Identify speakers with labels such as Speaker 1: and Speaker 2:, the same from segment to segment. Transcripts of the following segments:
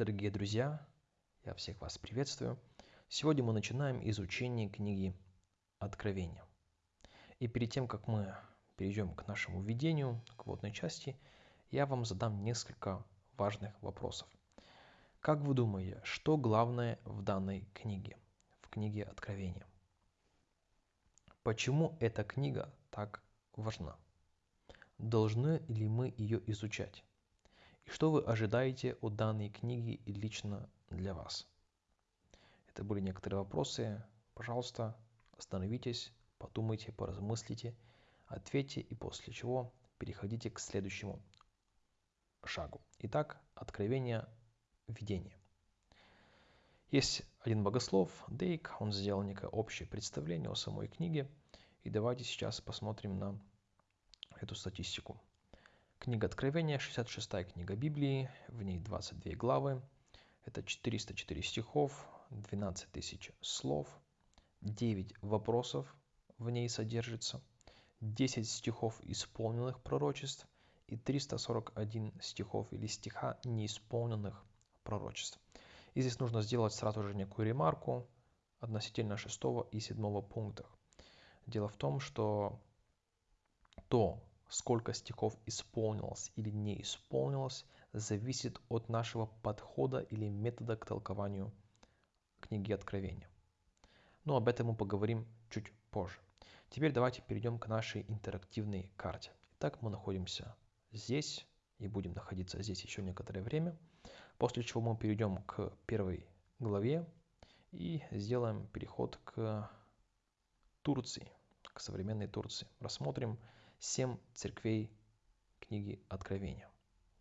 Speaker 1: Дорогие друзья, я всех вас приветствую. Сегодня мы начинаем изучение книги Откровения. И перед тем, как мы перейдем к нашему введению, к водной части, я вам задам несколько важных вопросов. Как вы думаете, что главное в данной книге, в книге Откровения? Почему эта книга так важна? Должны ли мы ее изучать? Что вы ожидаете от данной книги лично для вас? Это были некоторые вопросы. Пожалуйста, остановитесь, подумайте, поразмыслите, ответьте и после чего переходите к следующему шагу. Итак, откровение видения. Есть один богослов, Дейк, он сделал некое общее представление о самой книге. И давайте сейчас посмотрим на эту статистику. Книга Откровения, 66 книга Библии, в ней 22 главы, это 404 стихов, 12 тысяч слов, 9 вопросов в ней содержится, 10 стихов исполненных пророчеств и 341 стихов или стиха неисполненных пророчеств. И здесь нужно сделать сразу же некую ремарку относительно 6 и 7 пунктов. Дело в том, что то, сколько стихов исполнилось или не исполнилось, зависит от нашего подхода или метода к толкованию книги Откровения. Но об этом мы поговорим чуть позже. Теперь давайте перейдем к нашей интерактивной карте. Итак, мы находимся здесь и будем находиться здесь еще некоторое время, после чего мы перейдем к первой главе и сделаем переход к Турции, к современной Турции. Рассмотрим семь церквей книги Откровения,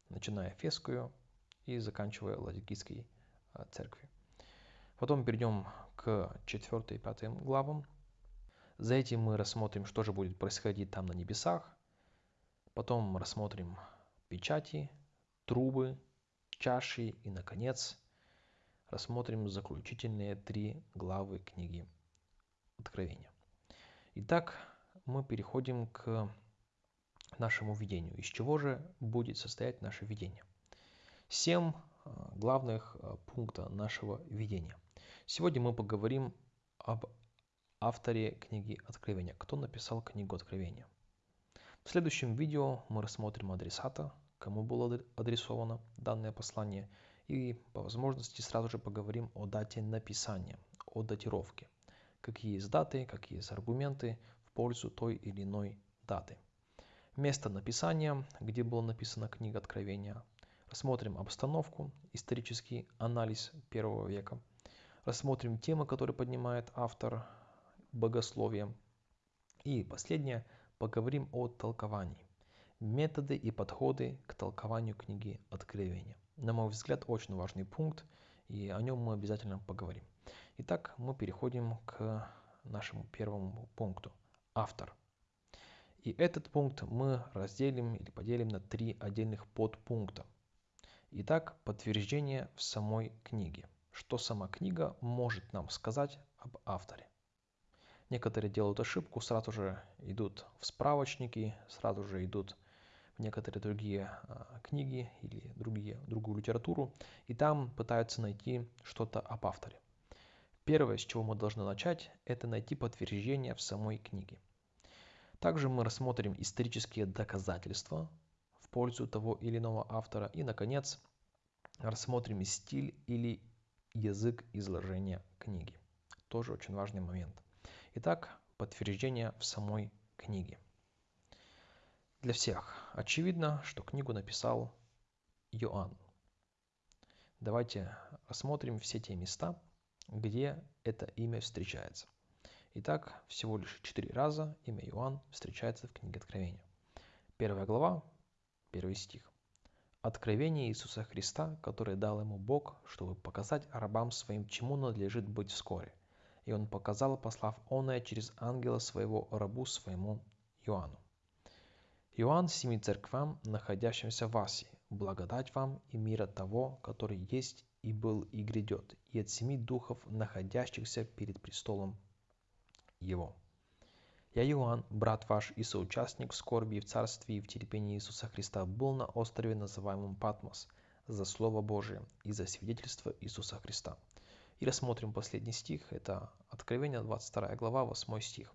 Speaker 1: начиная Фескую и заканчивая Ладикийской а, церкви. Потом перейдем к 4 и 5 главам. За этим мы рассмотрим, что же будет происходить там на небесах. Потом рассмотрим печати, трубы, чаши и, наконец, рассмотрим заключительные три главы книги Откровения. Итак, мы переходим к нашему видению. Из чего же будет состоять наше видение? Семь а, главных а, пункта нашего видения. Сегодня мы поговорим об авторе книги Откровения. Кто написал книгу Откровения? В следующем видео мы рассмотрим адресата, кому было адресовано данное послание, и по возможности сразу же поговорим о дате написания, о датировке. Какие есть даты, какие есть аргументы в пользу той или иной даты место написания, где была написана книга Откровения. Рассмотрим обстановку, исторический анализ первого века. Рассмотрим темы, которые поднимает автор богословия. И последнее, поговорим о толковании. Методы и подходы к толкованию книги Откровения. На мой взгляд, очень важный пункт, и о нем мы обязательно поговорим. Итак, мы переходим к нашему первому пункту. Автор. И этот пункт мы разделим или поделим на три отдельных подпункта. Итак, подтверждение в самой книге. Что сама книга может нам сказать об авторе. Некоторые делают ошибку, сразу же идут в справочники, сразу же идут в некоторые другие а, книги или другие, другую литературу, и там пытаются найти что-то об авторе. Первое, с чего мы должны начать, это найти подтверждение в самой книге. Также мы рассмотрим исторические доказательства в пользу того или иного автора. И, наконец, рассмотрим стиль или язык изложения книги. Тоже очень важный момент. Итак, подтверждение в самой книге. Для всех очевидно, что книгу написал Иоанн. Давайте рассмотрим все те места, где это имя встречается. Итак, всего лишь четыре раза имя Иоанн встречается в книге Откровения. Первая глава, первый стих. Откровение Иисуса Христа, которое дал ему Бог, чтобы показать рабам своим, чему надлежит быть вскоре. И он показал, послав оное через ангела своего рабу своему Иоанну. Иоанн семи церквам, находящимся в Асии, благодать вам и мира того, который есть и был и грядет, и от семи духов, находящихся перед престолом его. Я, Иоанн, брат ваш и соучастник в скорби и в царстве и в терпении Иисуса Христа, был на острове, называемом Патмос, за Слово Божие и за свидетельство Иисуса Христа. И рассмотрим последний стих, это Откровение 22 глава, 8 стих.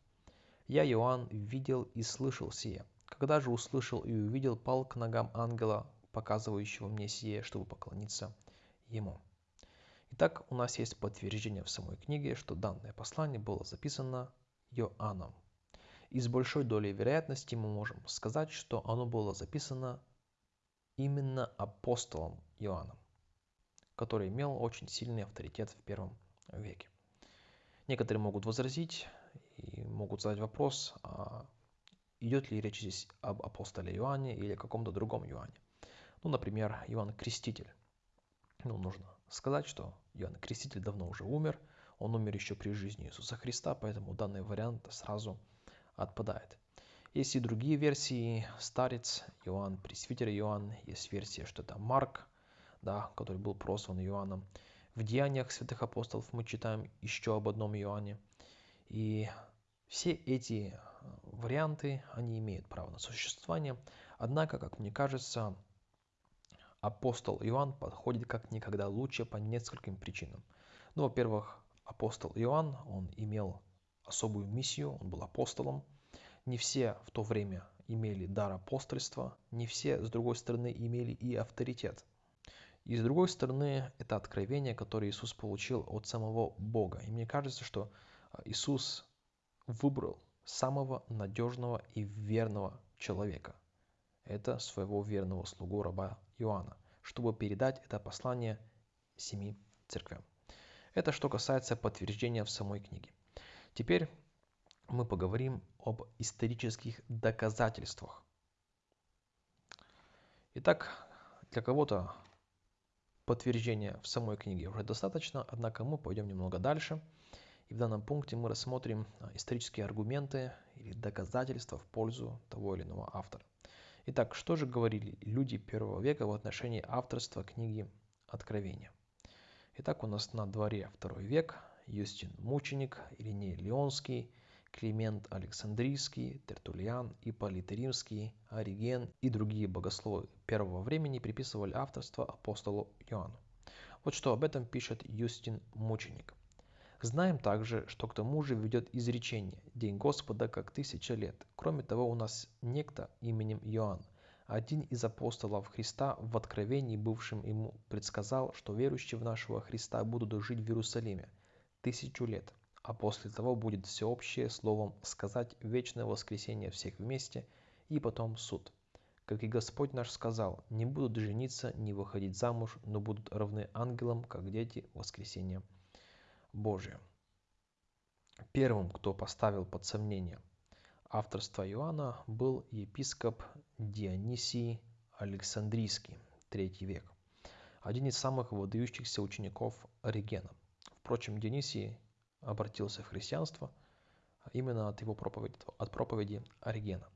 Speaker 1: «Я, Иоанн, видел и слышал сие. Когда же услышал и увидел, пал к ногам ангела, показывающего мне сие, чтобы поклониться ему». Итак, у нас есть подтверждение в самой книге, что данное послание было записано Иоанном. И с большой долей вероятности мы можем сказать, что оно было записано именно апостолом Иоанном, который имел очень сильный авторитет в первом веке. Некоторые могут возразить и могут задать вопрос, а идет ли речь здесь об апостоле Иоанне или каком-то другом Иоанне. Ну, например, Иоанн Креститель. Ну, нужно сказать, что Иоанн Креститель давно уже умер, он умер еще при жизни Иисуса Христа, поэтому данный вариант сразу отпадает. Есть и другие версии. Старец, Иоанн, Пресвитер Иоанн. Есть версия, что это Марк, да, который был прозван Иоанном. В Деяниях святых апостолов мы читаем еще об одном Иоанне. И все эти варианты, они имеют право на существование. Однако, как мне кажется, апостол Иоанн подходит как никогда лучше по нескольким причинам. Ну, во-первых, апостол Иоанн, он имел особую миссию, он был апостолом. Не все в то время имели дар апостольства, не все, с другой стороны, имели и авторитет. И с другой стороны, это откровение, которое Иисус получил от самого Бога. И мне кажется, что а, Иисус выбрал самого надежного и верного человека. Это своего верного слугу раба Иоанна, чтобы передать это послание семи церквям. Это что касается подтверждения в самой книге. Теперь мы поговорим об исторических доказательствах. Итак, для кого-то подтверждения в самой книге уже достаточно, однако мы пойдем немного дальше. И в данном пункте мы рассмотрим исторические аргументы или доказательства в пользу того или иного автора. Итак, что же говорили люди первого века в отношении авторства книги Откровения? Итак, у нас на дворе второй век Юстин Мученик, Ириней Леонский, Климент Александрийский, Тертулиан, Ипполит Римский, Ориген и другие богословы первого времени приписывали авторство апостолу Иоанну. Вот что об этом пишет Юстин Мученик. Знаем также, что к тому же ведет изречение «День Господа как тысяча лет». Кроме того, у нас некто именем Иоанн, один из апостолов Христа в откровении, бывшим ему, предсказал, что верующие в нашего Христа будут жить в Иерусалиме тысячу лет, а после того будет всеобщее словом сказать вечное воскресение всех вместе и потом суд. Как и Господь наш сказал, не будут жениться, не выходить замуж, но будут равны ангелам, как дети воскресения Божие. Первым, кто поставил под сомнение авторство Иоанна, был епископ Дионисий Александрийский, III век, один из самых выдающихся учеников Оригена. Впрочем, Дионисий обратился в христианство именно от его проповеди, от проповеди Оригена.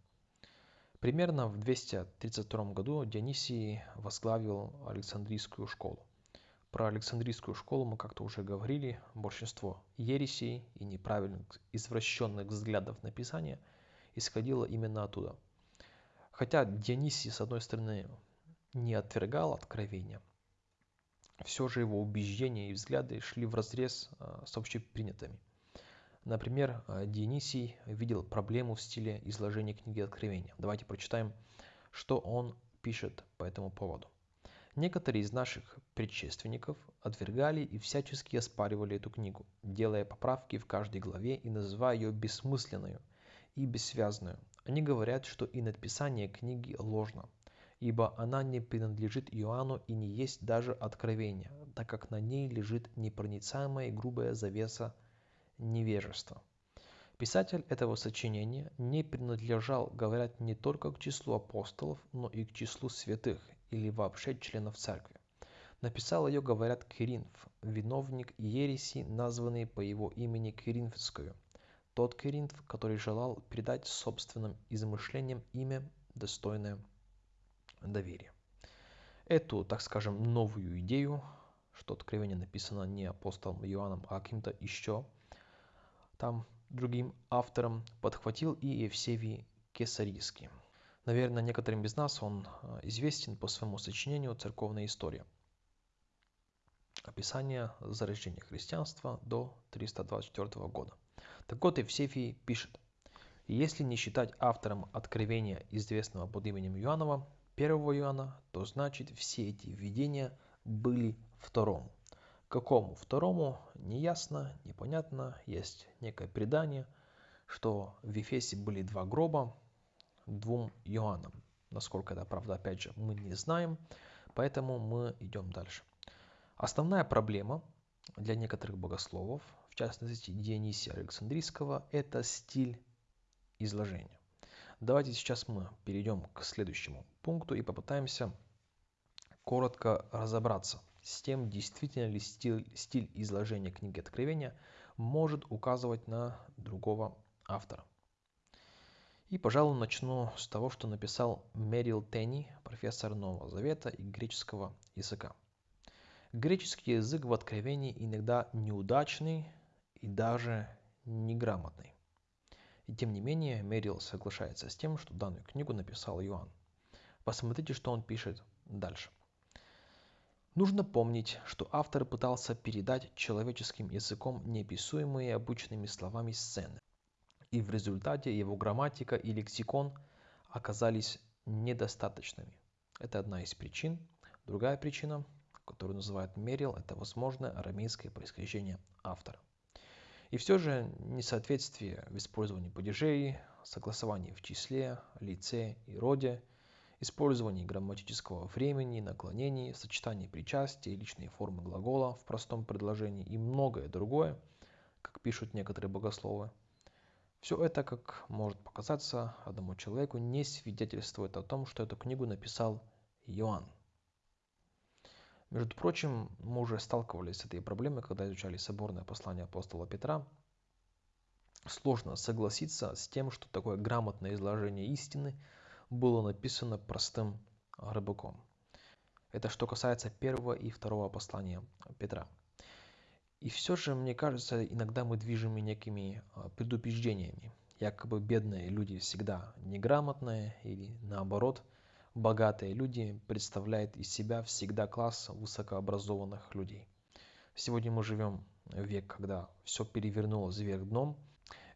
Speaker 1: Примерно в 232 году Дионисий возглавил Александрийскую школу. Про Александрийскую школу мы как-то уже говорили. Большинство ересей и неправильных, извращенных взглядов на Писание исходило именно оттуда. Хотя Дионисий, с одной стороны, не отвергал откровения, все же его убеждения и взгляды шли в разрез а, с общепринятыми. Например, а, Дионисий видел проблему в стиле изложения книги Откровения. Давайте прочитаем, что он пишет по этому поводу. Некоторые из наших предшественников отвергали и всячески оспаривали эту книгу, делая поправки в каждой главе и называя ее бессмысленную и бессвязную. Они говорят, что и написание книги ложно, ибо она не принадлежит Иоанну и не есть даже откровение, так как на ней лежит непроницаемая и грубая завеса невежества. Писатель этого сочинения не принадлежал, говорят, не только к числу апостолов, но и к числу святых или вообще членов церкви. Написал ее, говорят, Киринф, виновник ереси, названный по его имени Киринфскую. Тот Киринф, который желал придать собственным измышлениям имя, достойное доверия. Эту, так скажем, новую идею, что откровение написано не апостолом Иоанном, а каким-то еще там другим автором, подхватил и Евсевий Кесарийский. Наверное, некоторым из нас он э, известен по своему сочинению «Церковная история». Описание зарождения христианства до 324 года. Так вот, Евсефий пишет, если не считать автором откровения, известного под именем Иоаннова, первого Иоанна, то значит все эти видения были второму. Какому второму, неясно, непонятно. Есть некое предание, что в Ефесе были два гроба двум Иоаннам. Насколько это правда, опять же, мы не знаем, поэтому мы идем дальше. Основная проблема для некоторых богословов, в частности Дионисия Александрийского, это стиль изложения. Давайте сейчас мы перейдем к следующему пункту и попытаемся коротко разобраться с тем, действительно ли стиль, стиль изложения книги Откровения может указывать на другого автора. И, пожалуй, начну с того, что написал Мерил Тенни, профессор Нового Завета и греческого языка. Греческий язык в Откровении иногда неудачный и даже неграмотный. И тем не менее, Мерил соглашается с тем, что данную книгу написал Иоанн. Посмотрите, что он пишет дальше. Нужно помнить, что автор пытался передать человеческим языком неописуемые обычными словами сцены, и в результате его грамматика и лексикон оказались недостаточными. Это одна из причин. Другая причина, которую называют Мерил, это возможное арамейское происхождение автора. И все же несоответствие в использовании падежей, согласовании в числе, лице и роде – использовании грамматического времени, наклонений, сочетании причастия, личной формы глагола в простом предложении и многое другое, как пишут некоторые богословы. Все это, как может показаться одному человеку, не свидетельствует о том, что эту книгу написал Иоанн. Между прочим, мы уже сталкивались с этой проблемой, когда изучали соборное послание апостола Петра. Сложно согласиться с тем, что такое грамотное изложение истины – было написано простым рыбаком. Это что касается первого и второго послания Петра. И все же, мне кажется, иногда мы движем некими а, предубеждениями. Якобы бедные люди всегда неграмотные или наоборот, богатые люди представляют из себя всегда класс высокообразованных людей. Сегодня мы живем в век, когда все перевернулось вверх дном.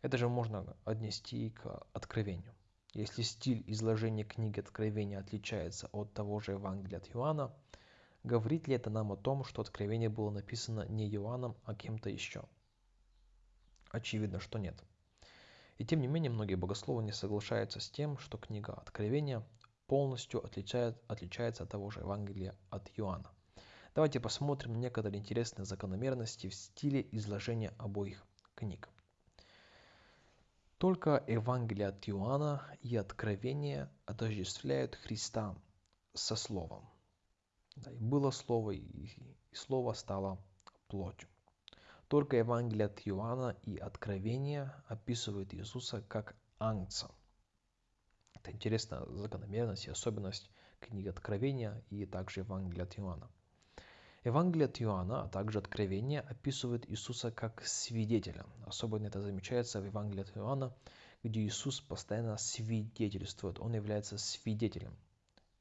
Speaker 1: Это же можно отнести к откровению. Если стиль изложения книги Откровения отличается от того же Евангелия от Иоанна, говорит ли это нам о том, что Откровение было написано не Иоанном, а кем-то еще? Очевидно, что нет. И тем не менее, многие богословы не соглашаются с тем, что книга Откровения полностью отличает, отличается от того же Евангелия от Иоанна. Давайте посмотрим некоторые интересные закономерности в стиле изложения обоих книг. Только Евангелие от Иоанна и Откровение отождествляют Христа со Словом. Да, и было Слово, и Слово стало плотью. Только Евангелие от Иоанна и Откровение описывают Иисуса как ангца. Это интересная закономерность и особенность книги Откровения и также Евангелия от Иоанна. Евангелие от Иоанна, а также Откровение описывают Иисуса как свидетеля. Особенно это замечается в Евангелии от Иоанна, где Иисус постоянно свидетельствует, Он является свидетелем.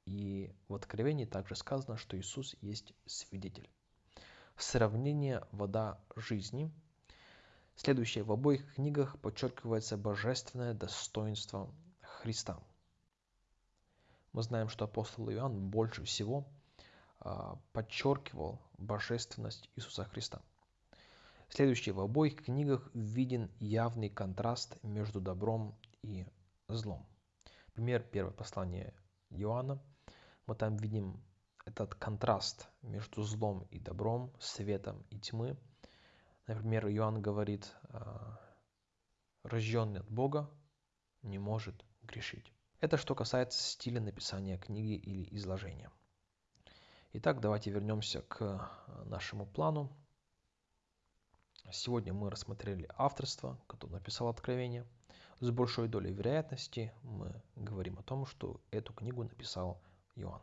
Speaker 1: И в Откровении также сказано, что Иисус есть свидетель. Сравнение «вода жизни» Следующее. В обоих книгах подчеркивается божественное достоинство Христа. Мы знаем, что апостол Иоанн больше всего – а, подчеркивал божественность Иисуса Христа. Следующее. В обоих книгах виден явный контраст между добром и злом. Пример первое послание Иоанна. Мы там видим этот контраст между злом и добром, светом и тьмы. Например, Иоанн говорит, а, рожденный от Бога не может грешить. Это что касается стиля написания книги или изложения. Итак, давайте вернемся к э, нашему плану. Сегодня мы рассмотрели авторство, которое написал Откровение. С большой долей вероятности мы говорим о том, что эту книгу написал Иоанн,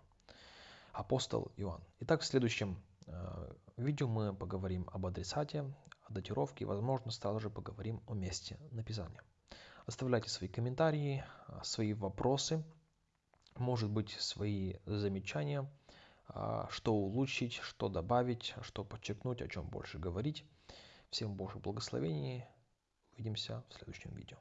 Speaker 1: апостол Иоанн. Итак, в следующем э, видео мы поговорим об адресате, о датировке и, возможно, также поговорим о месте написания. Оставляйте свои комментарии, э, свои вопросы – может быть, свои замечания, а, что улучшить, что добавить, что подчеркнуть, о чем больше говорить. Всем Божьих благословений. Увидимся в следующем видео.